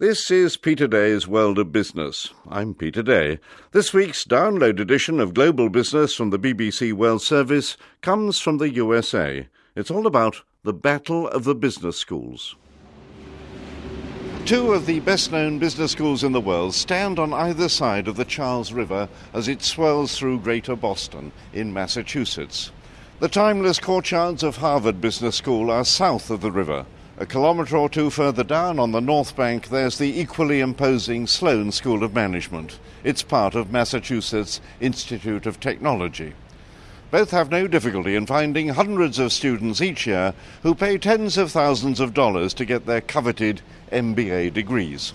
This is Peter Day's World of Business. I'm Peter Day. This week's download edition of Global Business from the BBC World Service comes from the USA. It's all about the Battle of the Business Schools. Two of the best known business schools in the world stand on either side of the Charles River as it swirls through Greater Boston in Massachusetts. The timeless courtyards of Harvard Business School are south of the river. A kilometre or two further down on the north bank, there's the equally imposing Sloan School of Management. It's part of Massachusetts Institute of Technology. Both have no difficulty in finding hundreds of students each year who pay tens of thousands of dollars to get their coveted MBA degrees.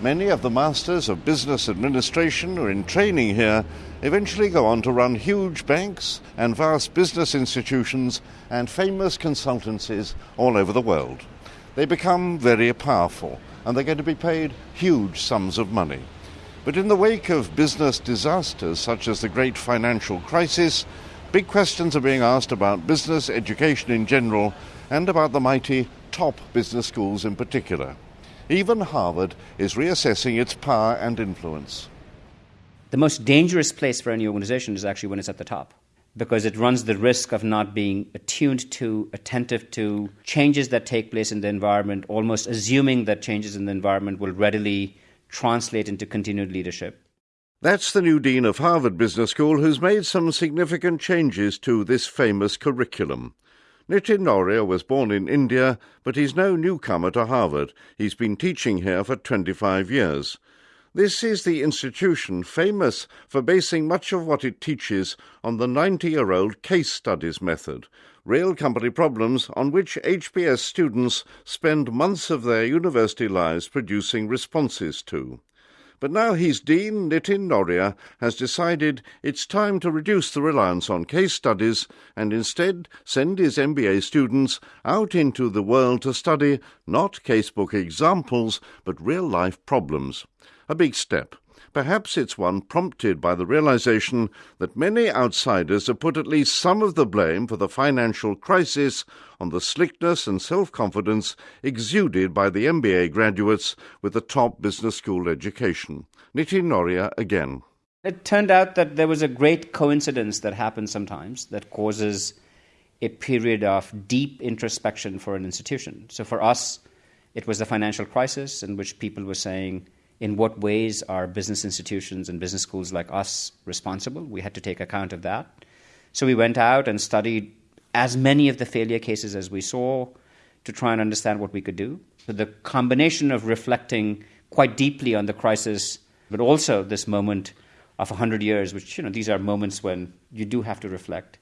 Many of the Masters of Business Administration who are in training here eventually go on to run huge banks and vast business institutions and famous consultancies all over the world they become very powerful and they're going to be paid huge sums of money. But in the wake of business disasters such as the great financial crisis, big questions are being asked about business education in general and about the mighty top business schools in particular. Even Harvard is reassessing its power and influence. The most dangerous place for any organization is actually when it's at the top because it runs the risk of not being attuned to, attentive to changes that take place in the environment, almost assuming that changes in the environment will readily translate into continued leadership. That's the new Dean of Harvard Business School who's made some significant changes to this famous curriculum. Nitin Nohria was born in India, but he's no newcomer to Harvard. He's been teaching here for 25 years. This is the institution famous for basing much of what it teaches on the 90 year old case studies method, real company problems on which HBS students spend months of their university lives producing responses to. But now he's Dean Nitin Nohria has decided it's time to reduce the reliance on case studies and instead send his MBA students out into the world to study not casebook examples but real life problems a big step. Perhaps it's one prompted by the realization that many outsiders have put at least some of the blame for the financial crisis on the slickness and self confidence exuded by the MBA graduates with a top business school education. Nitin Nohria again. It turned out that there was a great coincidence that happens sometimes that causes a period of deep introspection for an institution. So for us, it was the financial crisis in which people were saying, in what ways are business institutions and business schools like us responsible? We had to take account of that. So we went out and studied as many of the failure cases as we saw to try and understand what we could do. So the combination of reflecting quite deeply on the crisis, but also this moment of 100 years, which, you know, these are moments when you do have to reflect,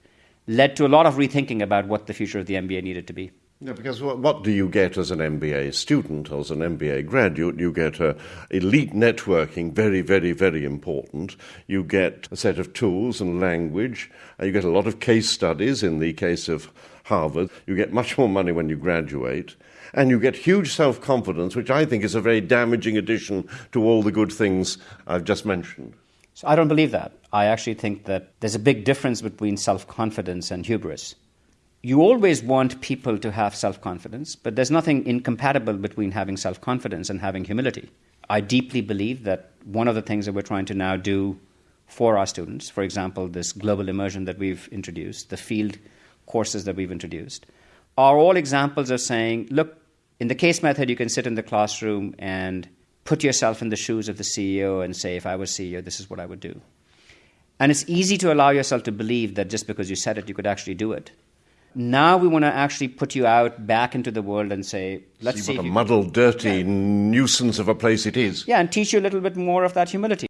led to a lot of rethinking about what the future of the MBA needed to be. Yeah, because what, what, do you get as an MBA student, as an MBA graduate? You get uh, elite networking, very, very, very important. You get a set of tools and language. Uh, you get a lot of case studies in the case of Harvard. You get much more money when you graduate. And you get huge self confidence, which I think is a very damaging addition to all the good things I've just mentioned. So I don't believe that. I actually think that there's a big difference between self confidence and hubris you always want people to have self confidence, but there's nothing incompatible between having self confidence and having humility. I deeply believe that one of the things that we're trying to now do for our students, for example, this global immersion that we've introduced, the field courses that we've introduced, are all examples of saying, look, in the case method, you can sit in the classroom and put yourself in the shoes of the CEO and say, if I was CEO, this is what I would do. And it's easy to allow yourself to believe that just because you said it, you could actually do it. Now we want to actually put you out back into the world and say, let's see, see what a muddled, dirty yeah. nuisance of a place it is. Yeah, and teach you a little bit more of that humility.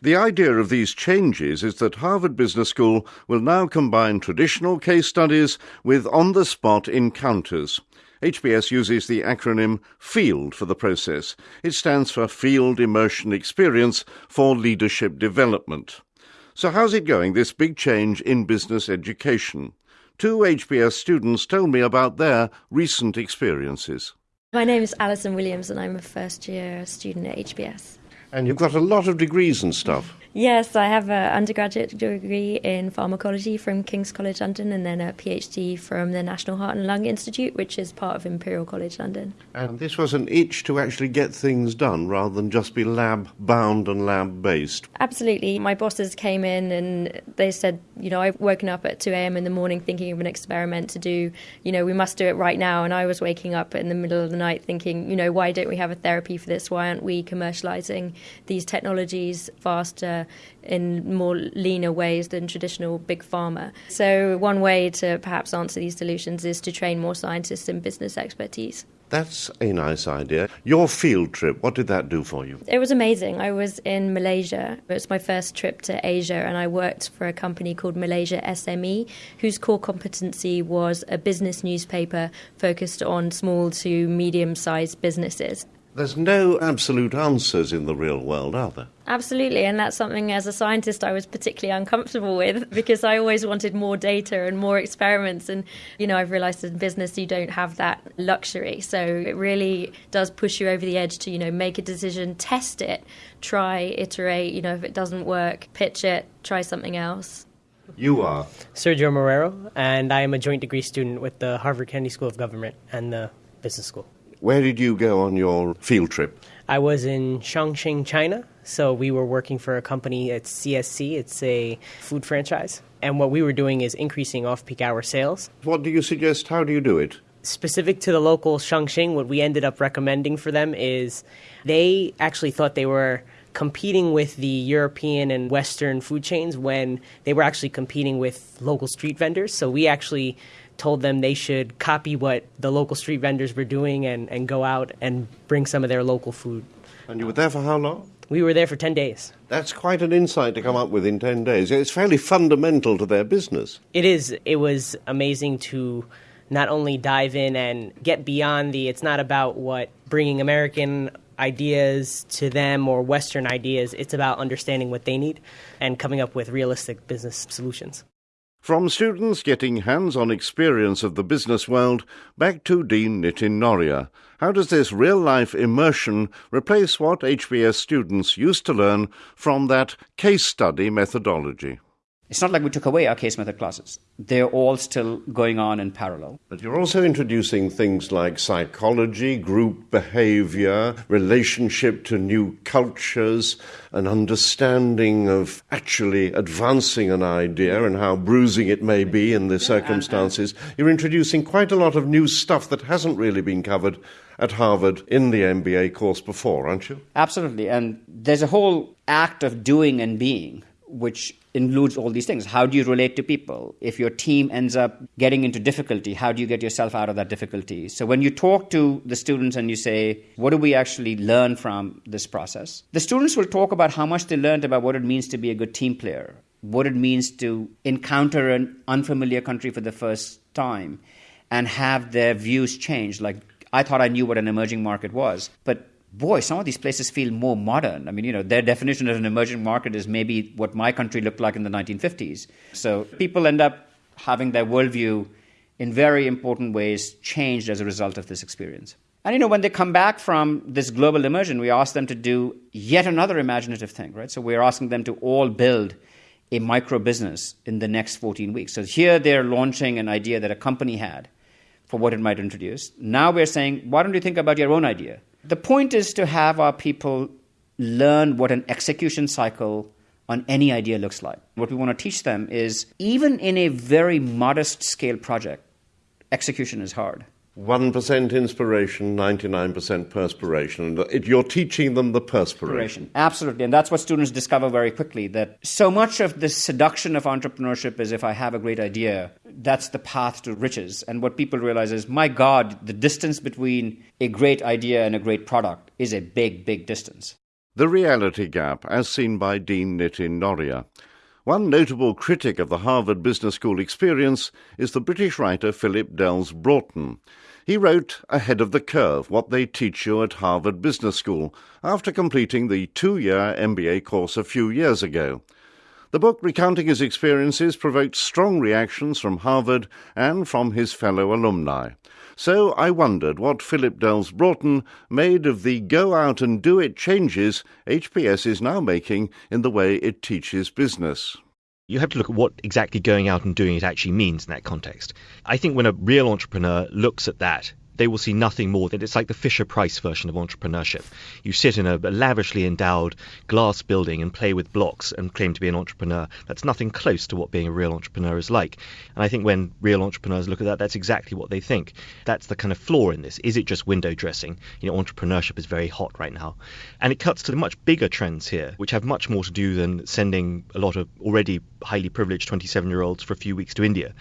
The idea of these changes is that Harvard Business School will now combine traditional case studies with on the spot encounters. HBS uses the acronym FIELD for the process. It stands for Field Immersion Experience for Leadership Development. So, how's it going, this big change in business education? Two HBS students told me about their recent experiences. My name is Alison Williams and I'm a first year student at HBS. And you've got a lot of degrees and stuff. Yes, I have an undergraduate degree in pharmacology from King's College London and then a PhD from the National Heart and Lung Institute, which is part of Imperial College London. And this was an itch to actually get things done rather than just be lab bound and lab based. Absolutely. My bosses came in and they said, you know, I've woken up at 2 a.m. in the morning thinking of an experiment to do, you know, we must do it right now. And I was waking up in the middle of the night thinking, you know, why don't we have a therapy for this? Why aren't we commercializing these technologies faster? In more leaner ways than traditional big pharma. So, one way to perhaps answer these solutions is to train more scientists in business expertise. That's a nice idea. Your field trip, what did that do for you? It was amazing. I was in Malaysia. It was my first trip to Asia, and I worked for a company called Malaysia SME, whose core competency was a business newspaper focused on small to medium sized businesses. There's no absolute answers in the real world, are there? Absolutely, and that's something as a scientist I was particularly uncomfortable with because I always wanted more data and more experiments. And, you know, I've realized in business you don't have that luxury. So it really does push you over the edge to, you know, make a decision, test it, try, iterate. You know, if it doesn't work, pitch it, try something else. You are? Sergio Morero, and I am a joint degree student with the Harvard Kennedy School of Government and the Business School. Where did you go on your field trip? I was in Chongqing, China. So we were working for a company at CSC. It's a food franchise. And what we were doing is increasing off peak hour sales. What do you suggest? How do you do it? Specific to the local Chongqing, what we ended up recommending for them is they actually thought they were competing with the European and Western food chains when they were actually competing with local street vendors. So we actually told them they should copy what the local street vendors were doing and, and go out and bring some of their local food. And you were there for how long? We were there for 10 days. That's quite an insight to come up with in 10 days. It's fairly fundamental to their business. It is. It was amazing to not only dive in and get beyond the, it's not about what bringing American ideas to them or Western ideas, it's about understanding what they need and coming up with realistic business solutions. From students getting hands on experience of the business world back to Dean Nitin Nohria. How does this real life immersion replace what HBS students used to learn from that case study methodology? It's not like we took away our case method classes. They're all still going on in parallel. But you're also introducing things like psychology, group behavior, relationship to new cultures, an understanding of actually advancing an idea and how bruising it may be in the uh-huh. circumstances. You're introducing quite a lot of new stuff that hasn't really been covered at Harvard in the MBA course before, aren't you? Absolutely. And there's a whole act of doing and being which includes all these things. How do you relate to people? If your team ends up getting into difficulty, how do you get yourself out of that difficulty? So when you talk to the students and you say, what do we actually learn from this process? The students will talk about how much they learned about what it means to be a good team player, what it means to encounter an unfamiliar country for the first time and have their views change. Like, I thought I knew what an emerging market was, but boy, some of these places feel more modern. I mean, you know, their definition of an emerging market is maybe what my country looked like in the 1950s. So people end up having their worldview in very important ways changed as a result of this experience. And you know, when they come back from this global immersion, we ask them to do yet another imaginative thing, right? So we're asking them to all build a micro business in the next 14 weeks. So here they're launching an idea that a company had for what it might introduce. Now we're saying, why don't you think about your own idea? The point is to have our people learn what an execution cycle on any idea looks like. What we want to teach them is even in a very modest scale project, execution is hard. 1% inspiration, 99% perspiration. And you're teaching them the perspiration. Absolutely. And that's what students discover very quickly that so much of the seduction of entrepreneurship is if I have a great idea, that's the path to riches. And what people realize is, my God, the distance between a great idea and a great product is a big, big distance. The reality gap, as seen by Dean Nitin Nohria. One notable critic of the Harvard Business School experience is the British writer Philip Delves Broughton. He wrote Ahead of the Curve What They Teach You at Harvard Business School after completing the two year MBA course a few years ago. The book recounting his experiences provoked strong reactions from Harvard and from his fellow alumni. So I wondered what Philip Delves Broughton made of the go out and do it changes HBS is now making in the way it teaches business you have to look at what exactly going out and doing it actually means in that context. I think when a real entrepreneur looks at that, they will see nothing more than it's like the Fisher Price version of entrepreneurship. You sit in a, lavishly endowed glass building and play with blocks and claim to be an entrepreneur. That's nothing close to what being a real entrepreneur is like. And I think when real entrepreneurs look at that, that's exactly what they think. That's the kind of flaw in this. Is it just window dressing? You know, entrepreneurship is very hot right now. And it cuts to the much bigger trends here, which have much more to do than sending a lot of already highly privileged 27 year olds for a few weeks to India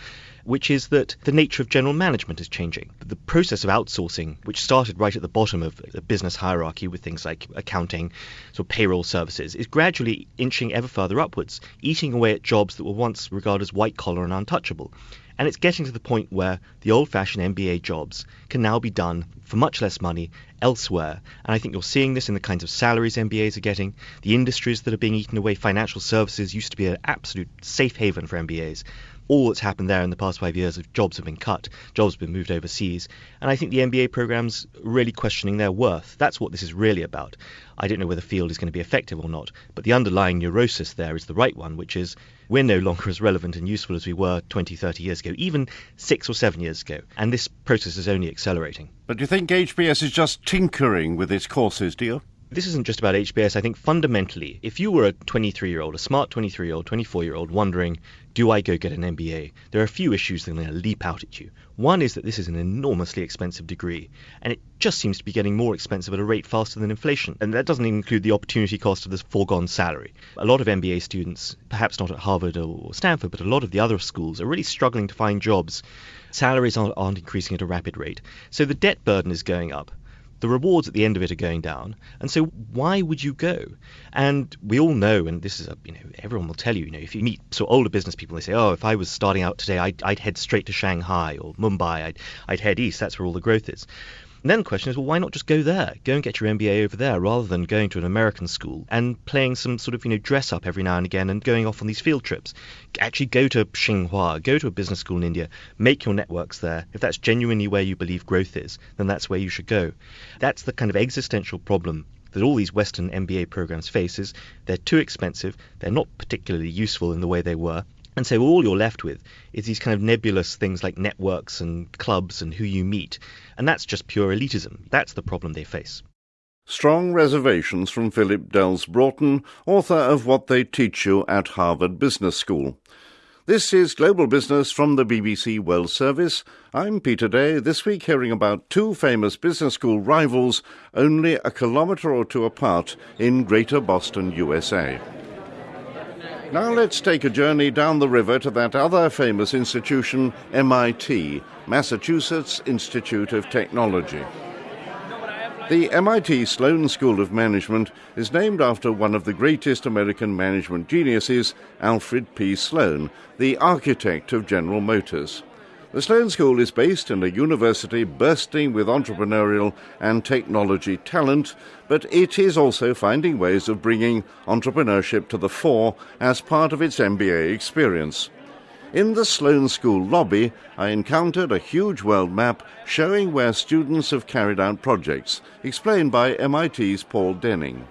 which is that the nature of general management is changing. The process of outsourcing, which started right at the bottom of the business hierarchy with things like accounting, so payroll services, is gradually inching ever further upwards, eating away at jobs that were once regarded as white collar and untouchable. And it's getting to the point where the old fashioned MBA jobs can now be done for much less money elsewhere. And I think you're seeing this in the kinds of salaries MBAs are getting, the industries that are being eaten away. Financial services used to be an absolute safe haven for MBAs all that's happened there in the past five years is jobs have been cut, jobs have been moved overseas. And I think the MBA program's really questioning their worth. That's what this is really about. I don't know whether the field is going to be effective or not, but the underlying neurosis there is the right one, which is we're no longer as relevant and useful as we were 20, 30 years ago, even six or seven years ago. And this process is only accelerating. But do you think HBS is just tinkering with its courses, do you? this isn't just about HBS. I think fundamentally, if you were a 23 year old, a smart 23 year old, 24 year old, wondering, do I go get an MBA? There are a few issues that are going to leap out at you. One is that this is an enormously expensive degree, and it just seems to be getting more expensive at a rate faster than inflation. And that doesn't include the opportunity cost of this foregone salary. A lot of MBA students, perhaps not at Harvard or Stanford, but a lot of the other schools, are really struggling to find jobs. Salaries aren't, aren't increasing at a rapid rate. So the debt burden is going up the rewards at the end of it are going down. And so why would you go? And we all know, and this is a, you know, everyone will tell you, you know, if you meet so older business people, they say, oh, if I was starting out today, I'd, I'd head straight to Shanghai or Mumbai. I'd, I'd head east. That's where all the growth is. And then the question is, well, why not just go there? Go and get your MBA over there rather than going to an American school and playing some sort of, you know, dress up every now and again and going off on these field trips. Actually go to Tsinghua, go to a business school in India, make your networks there. If that's genuinely where you believe growth is, then that's where you should go. That's the kind of existential problem that all these Western MBA programs face is they're too expensive, they're not particularly useful in the way they were, and so all you're left with is these kind of nebulous things like networks and clubs and who you meet. And that's just pure elitism. That's the problem they face. Strong reservations from Philip Delves Broughton, author of What They Teach You at Harvard Business School. This is Global Business from the BBC World Service. I'm Peter Day, this week hearing about two famous business school rivals only a kilometre or two apart in Greater Boston, USA. Now let's take a journey down the river to that other famous institution, MIT, Massachusetts Institute of Technology. The MIT Sloan School of Management is named after one of the greatest American management geniuses, Alfred P. Sloan, the architect of General Motors. The Sloan School is based in a university bursting with entrepreneurial and technology talent, but it is also finding ways of bringing entrepreneurship to the fore as part of its MBA experience. In the Sloan School lobby, I encountered a huge world map showing where students have carried out projects, explained by MIT's Paul Denning.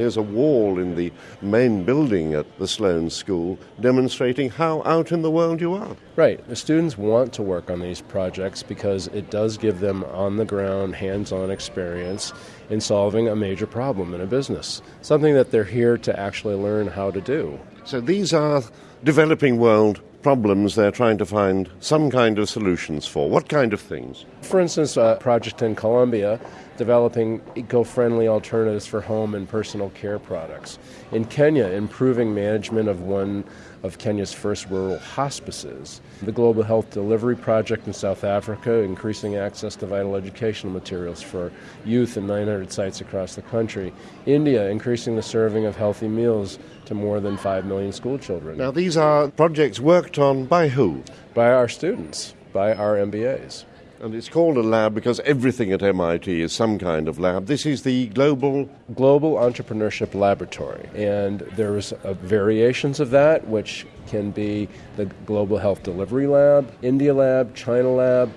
There's a wall in the main building at the Sloan School demonstrating how out in the world you are. Right. The students want to work on these projects because it does give them on the ground, hands on experience in solving a major problem in a business, something that they're here to actually learn how to do. So these are developing world problems they're trying to find some kind of solutions for. What kind of things? For instance, a project in Colombia developing eco friendly alternatives for home and personal care products. In Kenya, improving management of one of Kenya's first rural hospices. The Global Health Delivery Project in South Africa, increasing access to vital educational materials for youth in 900 sites across the country. India, increasing the serving of healthy meals to more than 5 million school children. Now, these are projects worked on by who? By our students, by our MBAs. And it's called a lab because everything at MIT is some kind of lab. This is the Global Global Entrepreneurship Laboratory, and there's uh, variations of that, which can be the Global Health Delivery Lab, India Lab, China Lab.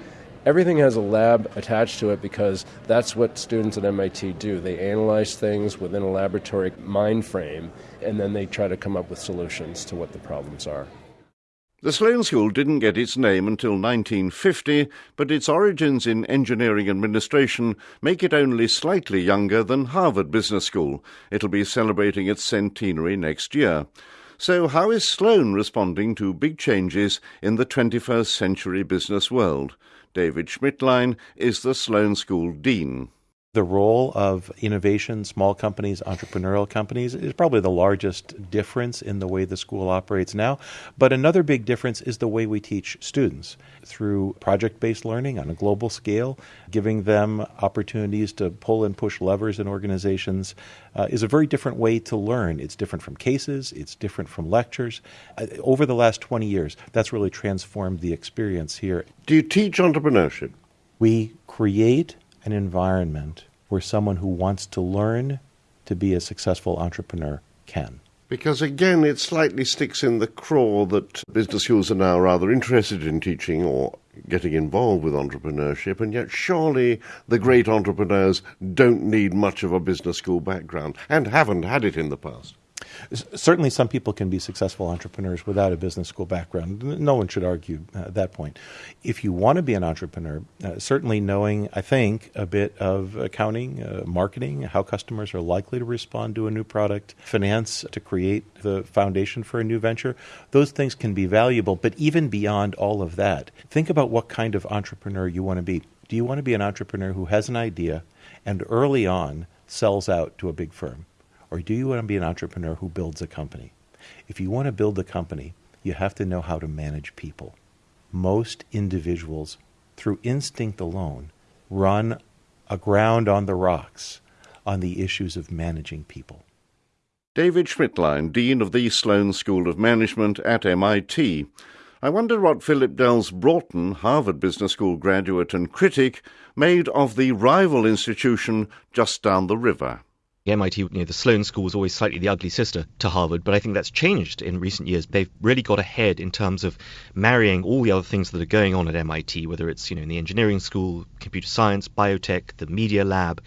Everything has a lab attached to it because that's what students at MIT do. They analyze things within a laboratory mind frame, and then they try to come up with solutions to what the problems are. The Sloan School didn't get its name until 1950, but its origins in engineering administration make it only slightly younger than Harvard Business School. It'll be celebrating its centenary next year. So, how is Sloan responding to big changes in the 21st century business world? David Schmittlein is the Sloan School Dean. The role of innovation, small companies, entrepreneurial companies is probably the largest difference in the way the school operates now. But another big difference is the way we teach students through project based learning on a global scale, giving them opportunities to pull and push levers in organizations uh, is a very different way to learn. It's different from cases, it's different from lectures. Uh, over the last 20 years, that's really transformed the experience here. Do you teach entrepreneurship? We create an environment where someone who wants to learn to be a successful entrepreneur can. Because again, it slightly sticks in the craw that business schools are now rather interested in teaching or getting involved with entrepreneurship, and yet surely the great entrepreneurs don't need much of a business school background and haven't had it in the past. Certainly, some people can be successful entrepreneurs without a business school background. No one should argue uh, that point. If you want to be an entrepreneur, uh, certainly knowing, I think, a bit of accounting, uh, marketing, how customers are likely to respond to a new product, finance to create the foundation for a new venture, those things can be valuable. But even beyond all of that, think about what kind of entrepreneur you want to be. Do you want to be an entrepreneur who has an idea and early on sells out to a big firm? Or do you want to be an entrepreneur who builds a company? If you want to build a company, you have to know how to manage people. Most individuals, through instinct alone, run aground on the rocks on the issues of managing people. David Schmittlein, Dean of the Sloan School of Management at MIT. I wonder what Philip Delves Broughton, Harvard Business School graduate and critic, made of the rival institution just down the river. MIT, you know, the Sloan School was always slightly the ugly sister to Harvard, but I think that's changed in recent years. They've really got ahead in terms of marrying all the other things that are going on at MIT, whether it's you know in the engineering school, computer science, biotech, the media lab,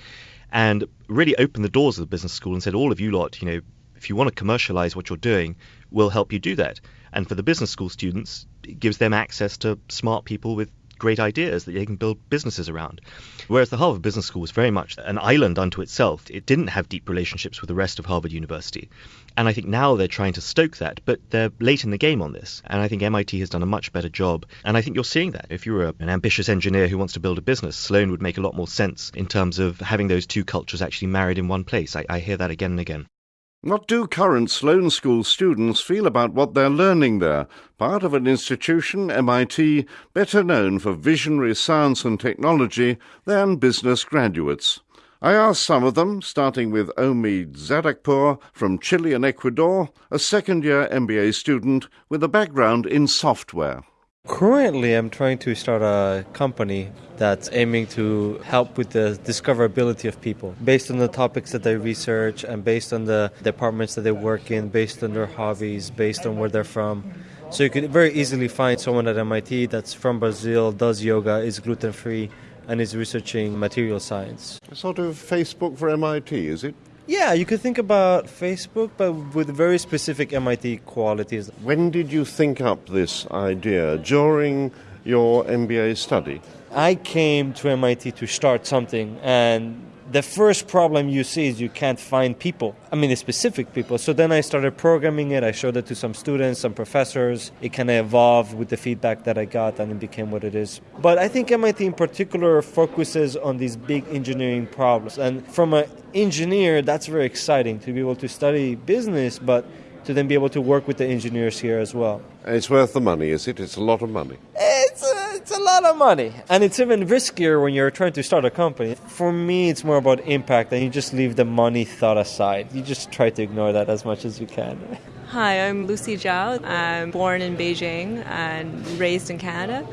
and really opened the doors of the business school and said, all of you lot, you know, if you want to commercialize what you're doing, we'll help you do that. And for the business school students, it gives them access to smart people with great ideas that they can build businesses around. Whereas the Harvard Business School was very much an island unto itself. It didn't have deep relationships with the rest of Harvard University. And I think now they're trying to stoke that, but they're late in the game on this. And I think MIT has done a much better job. And I think you're seeing that. If you're an ambitious engineer who wants to build a business, Sloan would make a lot more sense in terms of having those two cultures actually married in one place. I, I hear that again and again. What do current Sloan School students feel about what they're learning there? Part of an institution, MIT, better known for visionary science and technology than business graduates. I asked some of them, starting with Omid Zadakpour from Chile and Ecuador, a second year MBA student with a background in software. Currently, I'm trying to start a company that's aiming to help with the discoverability of people based on the topics that they research and based on the departments that they work in, based on their hobbies, based on where they're from. So you could very easily find someone at MIT that's from Brazil, does yoga, is gluten free, and is researching material science. A sort of Facebook for MIT, is it? Yeah, you could think about Facebook, but with very specific MIT qualities. When did you think up this idea? During your MBA study? I came to MIT to start something, and the first problem you see is you can't find people. I mean, the specific people. So then I started programming it. I showed it to some students, some professors. It kind of evolved with the feedback that I got, and it became what it is. But I think MIT in particular focuses on these big engineering problems. And from an engineer, that's very exciting to be able to study business, but to then be able to work with the engineers here as well. It's worth the money, is it? It's a lot of money. It's a, it's a lot of money. And it's even riskier when you're trying to start a company. For me, it's more about impact, and you just leave the money thought aside. You just try to ignore that as much as you can. Hi, I'm Lucy Zhao. I'm born in Beijing and raised in Canada.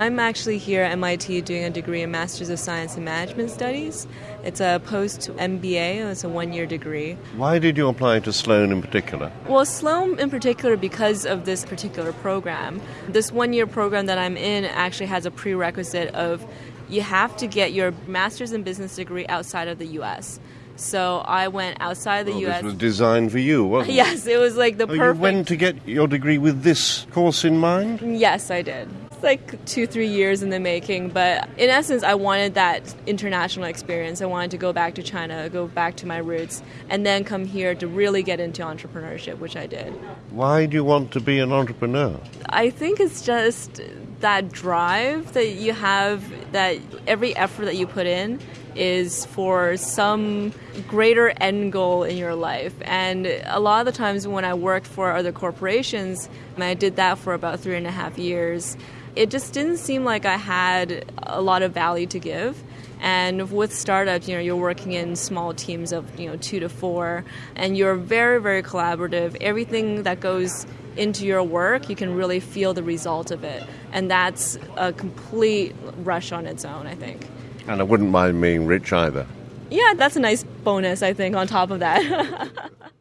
I'm actually here at MIT doing a degree in Masters of Science in Management Studies. It's a post MBA, it's a one year degree. Why did you apply to Sloan in particular? Well, Sloan in particular because of this particular program. This one year program that I'm in actually has a prerequisite of you have to get your master's in business degree outside of the US. So I went outside of the well, U.S. This was designed for you, wasn't it? Yes, it was like the oh, perfect. You went to get your degree with this course in mind? Yes, I did. It's like two, three years in the making, but in essence, I wanted that international experience. I wanted to go back to China, go back to my roots, and then come here to really get into entrepreneurship, which I did. Why do you want to be an entrepreneur? I think it's just that drive that you have, that every effort that you put in is for some greater end goal in your life. And a lot of the times when I worked for other corporations, and I did that for about three and a half years, it just didn't seem like I had a lot of value to give. And with startups, you know, you're working in small teams of, you know, two to four, and you're very, very collaborative. Everything that goes into your work, you can really feel the result of it. And that's a complete rush on its own, I think. And I wouldn't mind being rich either. Yeah, that's a nice bonus, I think, on top of that.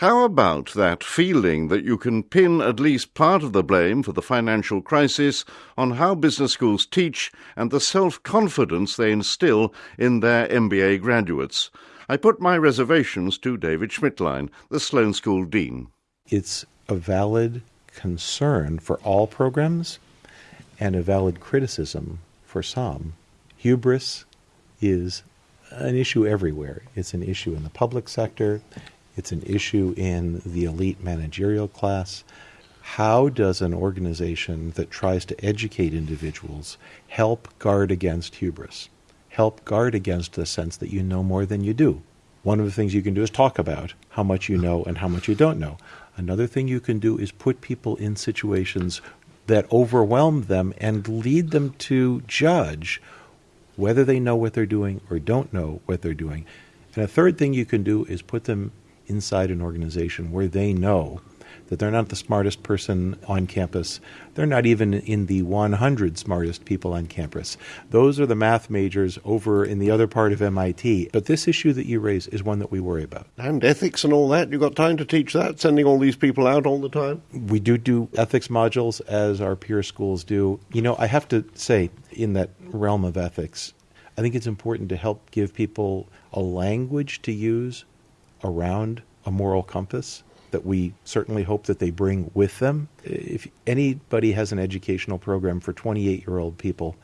How about that feeling that you can pin at least part of the blame for the financial crisis on how business schools teach and the self confidence they instill in their MBA graduates? I put my reservations to David Schmittlein, the Sloan School Dean. It's a valid concern for all programs and a valid criticism for some. Hubris is an issue everywhere. It's an issue in the public sector, it's an issue in the elite managerial class. How does an organization that tries to educate individuals help guard against hubris? Help guard against the sense that you know more than you do. One of the things you can do is talk about how much you know and how much you don't know. Another thing you can do is put people in situations that overwhelm them and lead them to judge whether they know what they're doing or don't know what they're doing. And a third thing you can do is put them inside an organization where they know that they're not the smartest person on campus. They're not even in the 100 smartest people on campus. Those are the math majors over in the other part of MIT. But this issue that you raise is one that we worry about. And ethics and all that. You've got time to teach that, sending all these people out all the time? We do do ethics modules as our peer schools do. You know, I have to say, in that realm of ethics, I think it's important to help give people a language to use around a moral compass that we certainly hope that they bring with them. If anybody has an educational program for 28 year old people,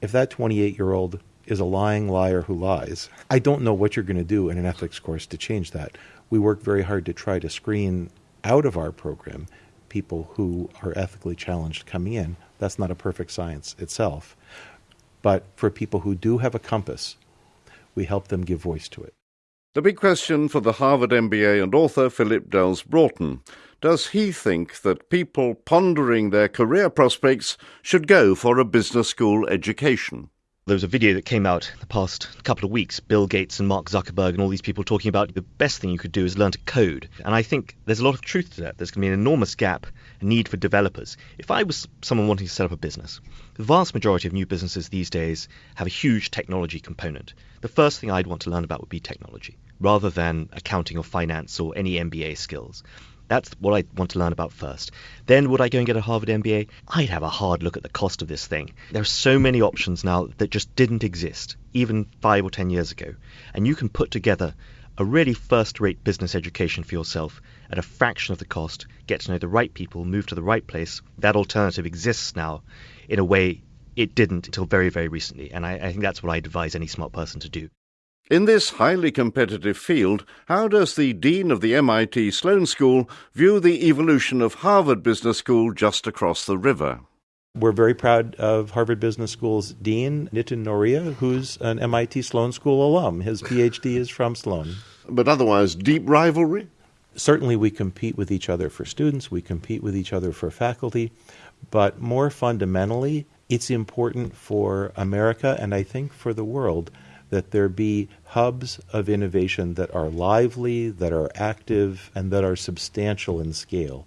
if that 28 year old is a lying liar who lies, I don't know what you're going to do in an ethics course to change that. We work very hard to try to screen out of our program people who are ethically challenged coming in. That's not a perfect science itself. But for people who do have a compass, we help them give voice to it. The big question for the Harvard MBA and author Philip Delves Broughton does he think that people pondering their career prospects should go for a business school education? There was a video that came out the past couple of weeks, Bill Gates and Mark Zuckerberg and all these people talking about the best thing you could do is learn to code. And I think there's a lot of truth to that. There's going to be an enormous gap, a need for developers. If I was someone wanting to set up a business, the vast majority of new businesses these days have a huge technology component. The first thing I'd want to learn about would be technology, rather than accounting or finance or any MBA skills. That's what I want to learn about first. Then would I go and get a Harvard MBA? I'd have a hard look at the cost of this thing. There are so many options now that just didn't exist, even five or ten years ago. And you can put together a really first rate business education for yourself at a fraction of the cost, get to know the right people, move to the right place. That alternative exists now in a way it didn't until very, very recently. And I, I think that's what I'd advise any smart person to do. In this highly competitive field, how does the Dean of the MIT Sloan School view the evolution of Harvard Business School just across the river? We're very proud of Harvard Business School's Dean, Nitin Nohria, who's an MIT Sloan School alum. His PhD is from Sloan. But otherwise, deep rivalry? Certainly, we compete with each other for students, we compete with each other for faculty, but more fundamentally, it's important for America and I think for the world that there be hubs of innovation that are lively, that are active, and that are substantial in scale.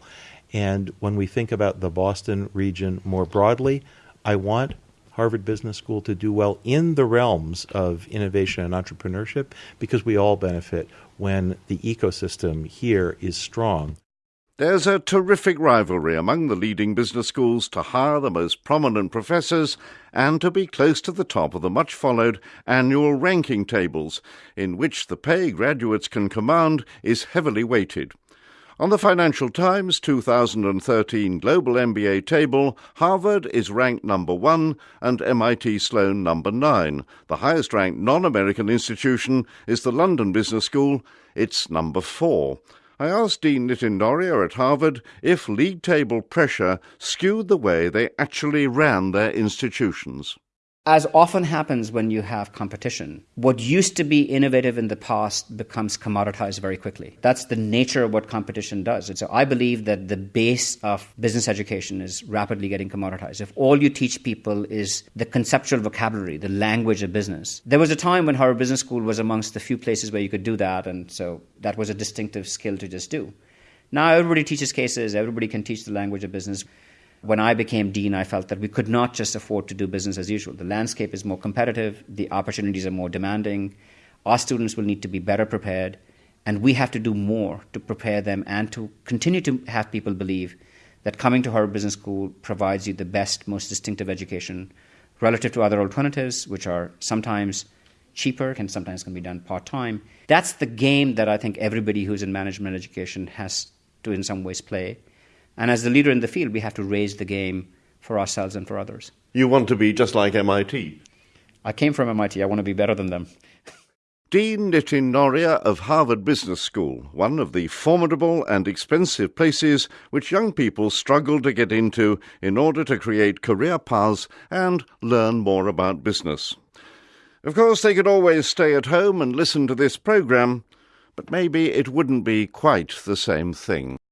And when we think about the Boston region more broadly, I want Harvard Business School to do well in the realms of innovation and entrepreneurship because we all benefit when the ecosystem here is strong. There's a terrific rivalry among the leading business schools to hire the most prominent professors and to be close to the top of the much followed annual ranking tables, in which the pay graduates can command is heavily weighted. On the Financial Times 2013 Global MBA table, Harvard is ranked number one and MIT Sloan number nine. The highest ranked non American institution is the London Business School, it's number four. I asked Dean Nitin at Harvard if league table pressure skewed the way they actually ran their institutions. As often happens when you have competition, what used to be innovative in the past becomes commoditized very quickly. That's the nature of what competition does. And so I believe that the base of business education is rapidly getting commoditized. If all you teach people is the conceptual vocabulary, the language of business, there was a time when Harvard Business School was amongst the few places where you could do that, and so that was a distinctive skill to just do. Now everybody teaches cases, everybody can teach the language of business. When I became dean, I felt that we could not just afford to do business as usual. The landscape is more competitive, the opportunities are more demanding. Our students will need to be better prepared, and we have to do more to prepare them and to continue to have people believe that coming to Harvard Business School provides you the best, most distinctive education relative to other alternatives, which are sometimes cheaper, can sometimes can be done part time. That's the game that I think everybody who's in management education has to, in some ways, play. And as the leader in the field, we have to raise the game for ourselves and for others. You want to be just like MIT? I came from MIT. I want to be better than them. Dean Nitin Nohria of Harvard Business School, one of the formidable and expensive places which young people struggle to get into in order to create career paths and learn more about business. Of course, they could always stay at home and listen to this program, but maybe it wouldn't be quite the same thing.